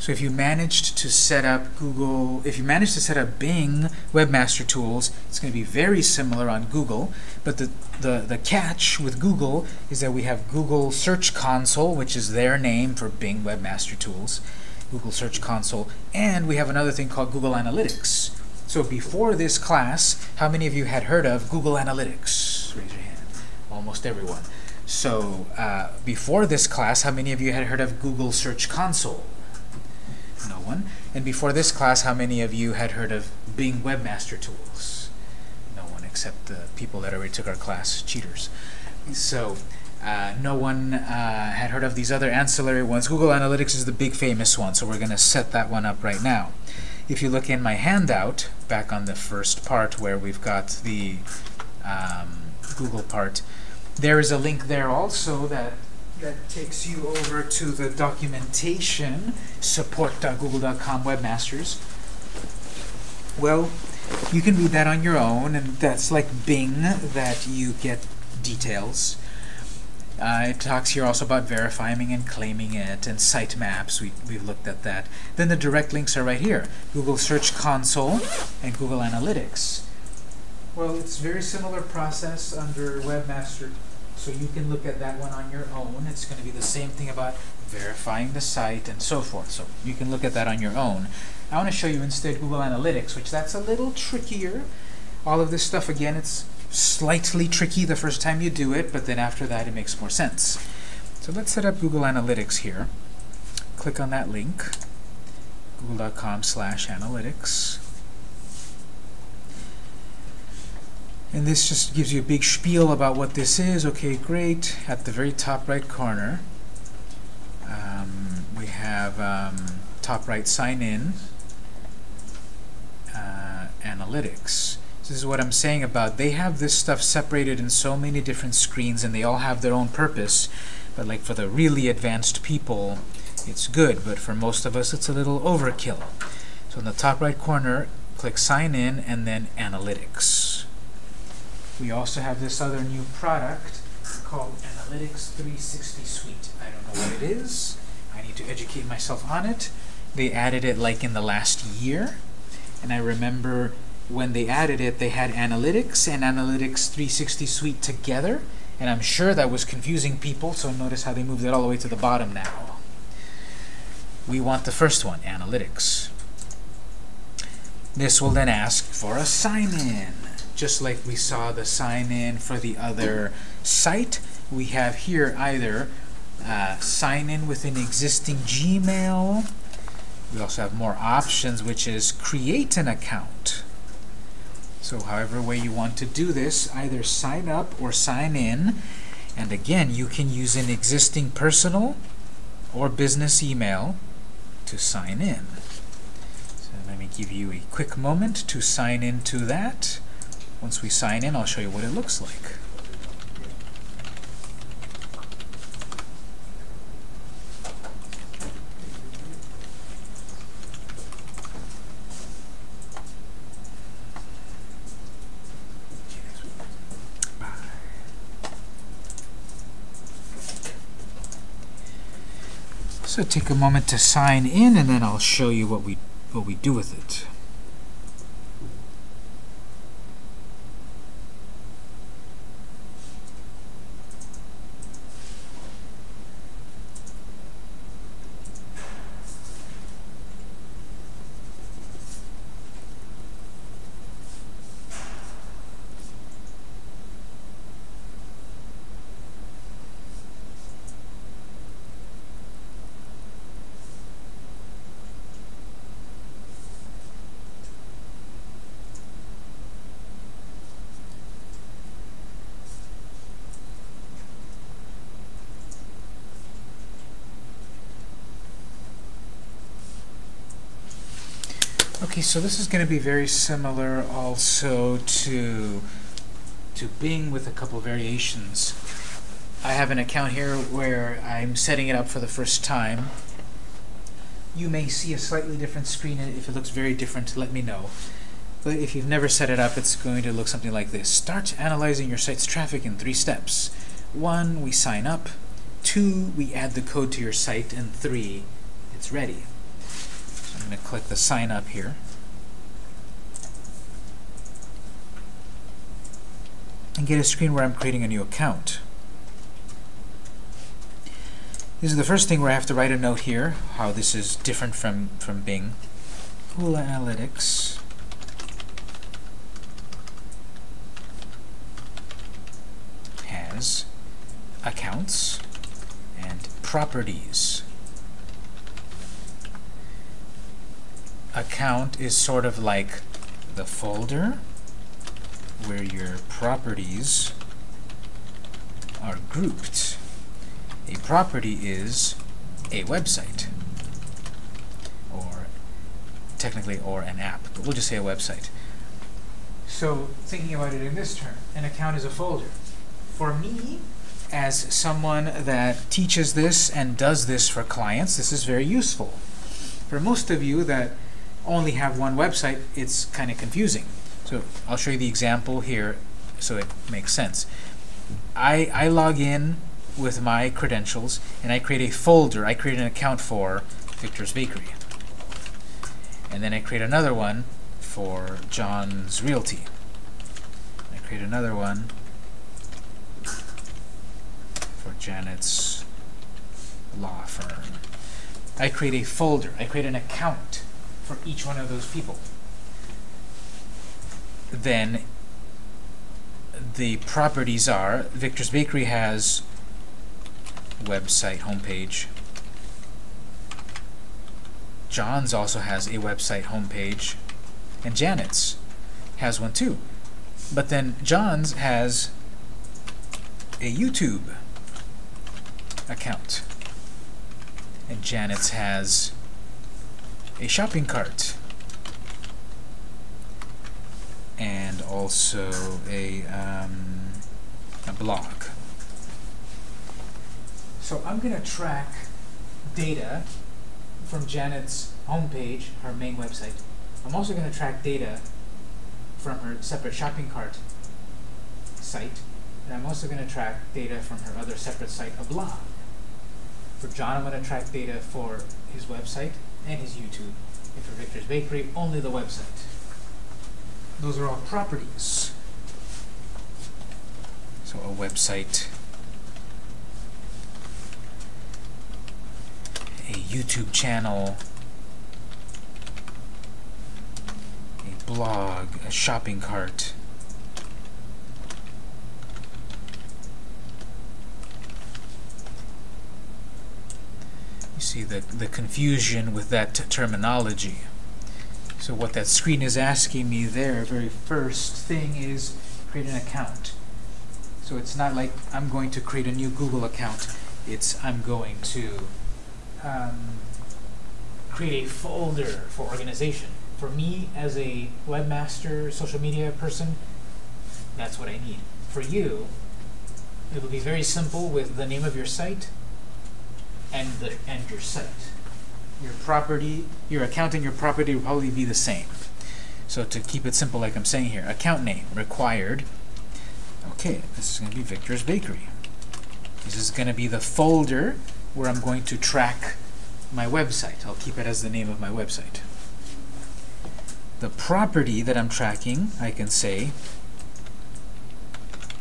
So if you managed to set up Google, if you managed to set up Bing Webmaster Tools, it's going to be very similar on Google. But the, the, the catch with Google is that we have Google Search Console, which is their name for Bing Webmaster Tools, Google Search Console, and we have another thing called Google Analytics. So before this class, how many of you had heard of Google Analytics? Raise your hand. Almost everyone. So uh, before this class, how many of you had heard of Google Search Console? No one. And before this class, how many of you had heard of Bing Webmaster Tools? No one except the people that already took our class, cheaters. So uh, no one uh, had heard of these other ancillary ones. Google Analytics is the big famous one, so we're going to set that one up right now. If you look in my handout, back on the first part where we've got the um, Google part, there is a link there also that that takes you over to the documentation, support.google.com webmasters. Well, you can read that on your own, and that's like Bing, that you get details. Uh, it talks here also about verifying and claiming it, and sitemaps. We, we've looked at that. Then the direct links are right here. Google Search Console and Google Analytics. Well, it's very similar process under Webmaster so you can look at that one on your own. It's going to be the same thing about verifying the site and so forth. So you can look at that on your own. I want to show you instead Google Analytics, which that's a little trickier. All of this stuff, again, it's slightly tricky the first time you do it, but then after that it makes more sense. So let's set up Google Analytics here. Click on that link, google.com slash analytics. And this just gives you a big spiel about what this is. Okay, great. At the very top right corner, um, we have um, top right sign in, uh, analytics. This is what I'm saying about they have this stuff separated in so many different screens and they all have their own purpose. But like for the really advanced people, it's good. But for most of us, it's a little overkill. So in the top right corner, click sign in and then analytics. We also have this other new product called Analytics 360 Suite. I don't know what it is. I need to educate myself on it. They added it like in the last year. And I remember when they added it, they had Analytics and Analytics 360 Suite together. And I'm sure that was confusing people, so notice how they moved it all the way to the bottom now. We want the first one, Analytics. This will then ask for a sign-in just like we saw the sign in for the other site. We have here either uh, sign in with an existing Gmail. We also have more options, which is create an account. So however way you want to do this, either sign up or sign in. And again, you can use an existing personal or business email to sign in. So let me give you a quick moment to sign into that. Once we sign in, I'll show you what it looks like. So take a moment to sign in, and then I'll show you what we what we do with it. Okay, so this is going to be very similar also to to Bing with a couple variations. I have an account here where I'm setting it up for the first time. You may see a slightly different screen if it looks very different, let me know. But if you've never set it up, it's going to look something like this. Start analyzing your site's traffic in three steps. One, we sign up. Two, we add the code to your site. And three, it's ready. I'm going to click the sign up here. And get a screen where I'm creating a new account. This is the first thing where I have to write a note here, how this is different from, from Bing. Google Analytics has accounts and properties. Account is sort of like the folder where your properties are grouped. A property is a website, or technically, or an app, but we'll just say a website. So, thinking about it in this term, an account is a folder. For me, as someone that teaches this and does this for clients, this is very useful. For most of you that only have one website, it's kind of confusing. So I'll show you the example here so it makes sense. I, I log in with my credentials and I create a folder. I create an account for Victor's Bakery. And then I create another one for John's Realty. I create another one for Janet's law firm. I create a folder. I create an account for each one of those people. Then the properties are Victor's Bakery has website homepage. John's also has a website homepage. And Janet's has one too. But then John's has a YouTube account. And Janet's has a shopping cart. And also a, um, a blog. So I'm going to track data from Janet's homepage, her main website. I'm also going to track data from her separate shopping cart site. And I'm also going to track data from her other separate site, a blog. For John, I'm going to track data for his website and his YouTube. And for Victor's Bakery, only the website. Those are all properties. So a website, a YouTube channel, a blog, a shopping cart, see the, the confusion with that terminology. So what that screen is asking me there, very first thing is create an account. So it's not like I'm going to create a new Google account. It's I'm going to um, create a folder for organization. For me, as a webmaster, social media person, that's what I need. For you, it will be very simple with the name of your site, and the and your site. Your property, your account and your property will probably be the same. So to keep it simple like I'm saying here, account name required. Okay, this is going to be Victor's Bakery. This is going to be the folder where I'm going to track my website. I'll keep it as the name of my website. The property that I'm tracking, I can say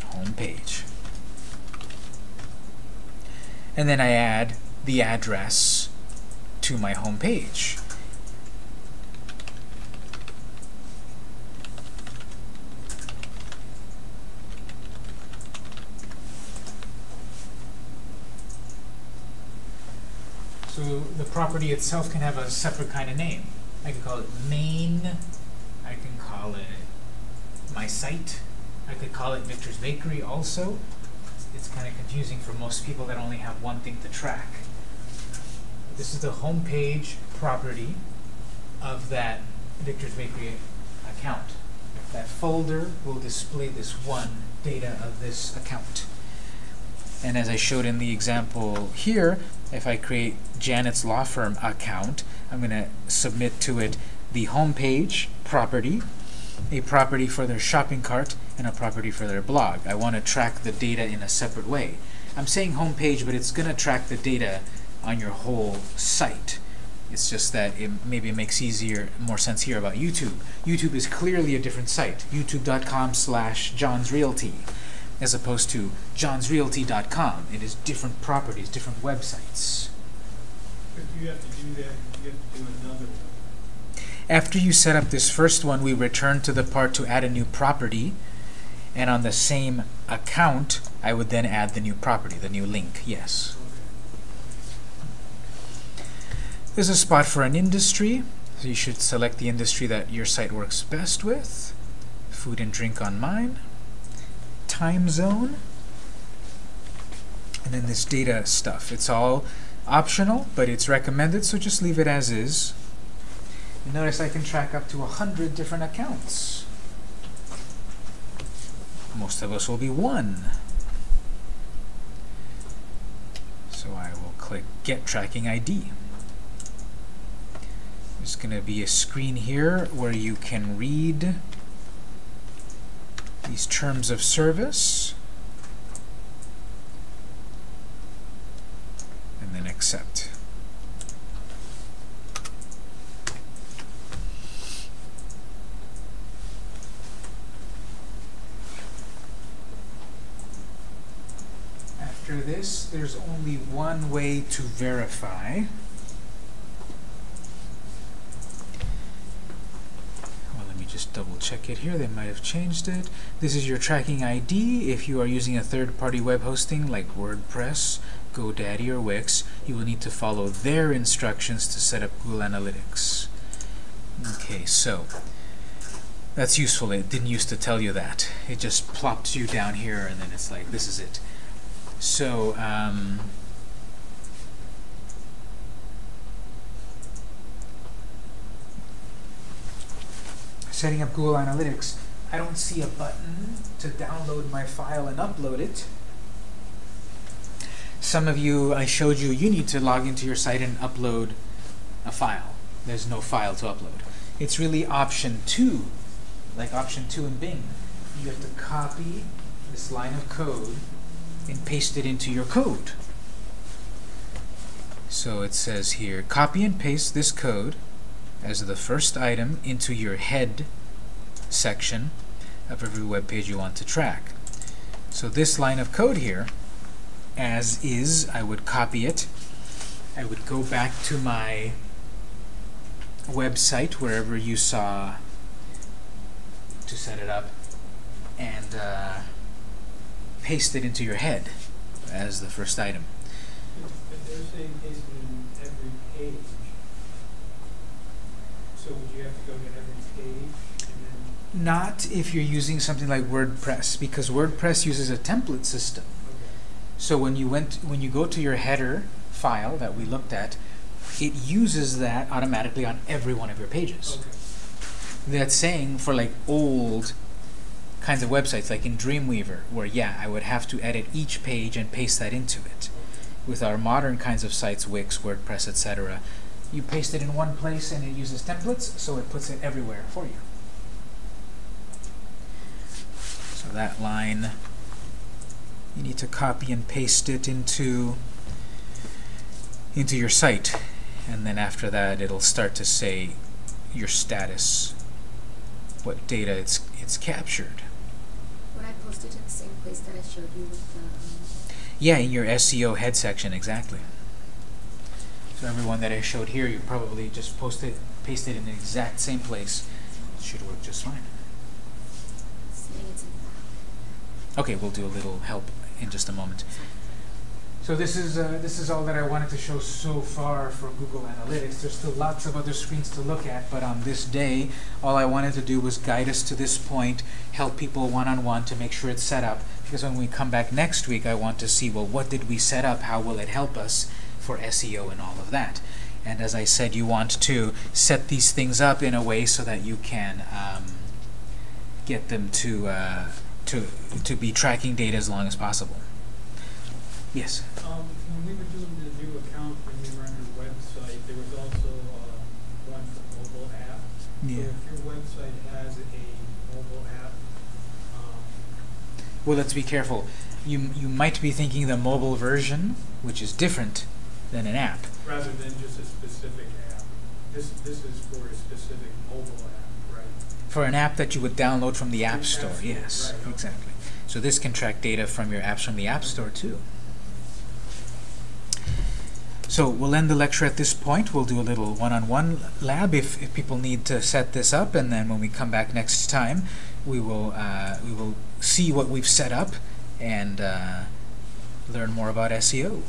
home page. And then I add the address to my home page. So the property itself can have a separate kind of name. I can call it main, I can call it my site, I could call it Victor's Bakery also. It's kind of confusing for most people that only have one thing to track. This is the home page property of that Victor's Bakery account. That folder will display this one data of this account. And as I showed in the example here, if I create Janet's Law Firm account, I'm going to submit to it the home page property, a property for their shopping cart, and a property for their blog. I want to track the data in a separate way. I'm saying home page, but it's going to track the data on your whole site. It's just that it maybe it makes easier, more sense here about YouTube. YouTube is clearly a different site. YouTube.com slash John's Realty as opposed to johnsrealty.com. It is different properties, different websites. If you have to do that, you have to do another one. After you set up this first one, we return to the part to add a new property. And on the same account, I would then add the new property, the new link, yes. There's a spot for an industry. So you should select the industry that your site works best with. Food and drink on mine. Time zone. And then this data stuff. It's all optional, but it's recommended, so just leave it as is. And notice I can track up to 100 different accounts. Most of us will be one. So I will click Get Tracking ID. There's going to be a screen here where you can read these terms of service and then accept. After there's only one way to verify. Well, let me just double check it here. They might have changed it. This is your tracking ID. If you are using a third-party web hosting like WordPress, GoDaddy, or Wix, you will need to follow their instructions to set up Google Analytics. Okay, so that's useful. It didn't used to tell you that. It just plops you down here, and then it's like, this is it. So, um, setting up Google Analytics, I don't see a button to download my file and upload it. Some of you, I showed you, you need to log into your site and upload a file. There's no file to upload. It's really option two, like option two in Bing. You have to copy this line of code and paste it into your code. So it says here, copy and paste this code as the first item into your head section of every web page you want to track. So this line of code here, as is, I would copy it. I would go back to my website, wherever you saw to set it up, and uh, paste it into your head as the first item. If they're saying paste it in every page, so would you have to go to every page and then, Not if you're using something like WordPress, because WordPress uses a template system. okay. So when you went, when you go to your header file that we looked at, it uses that automatically on every one of your pages. Okay. That's saying for like old kinds of websites, like in Dreamweaver, where yeah, I would have to edit each page and paste that into it. With our modern kinds of sites, Wix, WordPress, etc., you paste it in one place and it uses templates, so it puts it everywhere for you. So that line, you need to copy and paste it into into your site, and then after that, it'll start to say your status, what data it's it's captured. Would I post it to the same place that I showed you with the, um, Yeah, in your SEO head section, exactly. So everyone that I showed here, you probably just post it, paste it in the exact same place. It should work just fine. saying it's in the Okay, we'll do a little help in just a moment. So this is uh, this is all that I wanted to show so far for Google Analytics. There's still lots of other screens to look at, but on this day, all I wanted to do was guide us to this point, help people one-on-one to make sure it's set up. Because when we come back next week, I want to see, well, what did we set up? How will it help us for SEO and all of that? And as I said, you want to set these things up in a way so that you can um, get them to uh, to to be tracking data as long as possible. Yes. Um, when we were doing the new account, when we were on your website, there was also, uh, one for mobile app. So Yeah. if your website has a mobile app, um, Well, let's be careful. You you might be thinking the mobile version, which is different than an app. rather than just a specific app. This, this is for a specific mobile app, right? For an app that you would download from the App App Store, Store, yes, right. exactly. So this can track data from your apps from the App Store too. So we'll end the lecture at this point. We'll do a little one-on-one lab if, if people need to set this up, and then when we come back next time, we will uh, we will see what we've set up and uh, learn more about SEO.